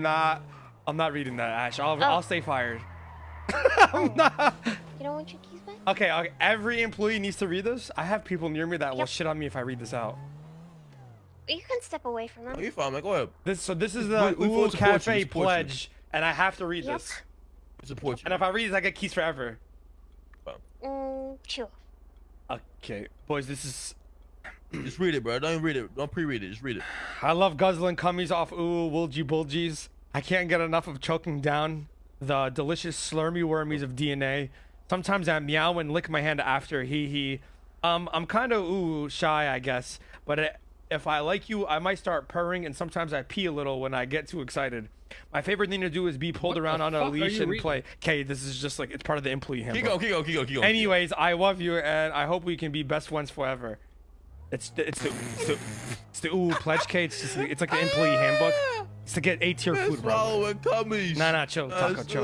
Not. I'm not reading that, Ash. I'll, Oh. I'll stay fired. I'm not. You don't want your keys back? Okay, okay, every employee needs to read this. I have people near me that will shit on me if I read this out. You can step away from Oh, them. you fine, man. Go ahead. This so this is the We- we Ooh you, Cafe you. pledge, and I have to read Yep. this. We support you. And if I read this, I get keys forever. Mm, sure. Okay, boys, this is. Just read it, bro. Don't read it. Don't pre-read it. Just read it. I love guzzling cummies off ooh woolgy bulgies. I can't get enough of choking down the delicious slurmy wormies of DNA. Sometimes I meow and lick my hand after. Hee hee. Um, I'm kind of ooh shy, I guess. But it, if I like you, I might start purring, and sometimes I pee a little when I get too excited. My favorite thing to do is be pulled What around on a leash and reading? play. Okay, this is just like it's part of the employee handbook. Keep going. Keep going. Keep going. Keep going. Anyways, I love you, and I hope we can be best friends forever. It's the, it's the, it's the, it's the ooh pledge cake. It's just it's like the employee handbook. It's to get A tier food, bro. swallowing cummies. Nah, nah, chill, Taco, chill.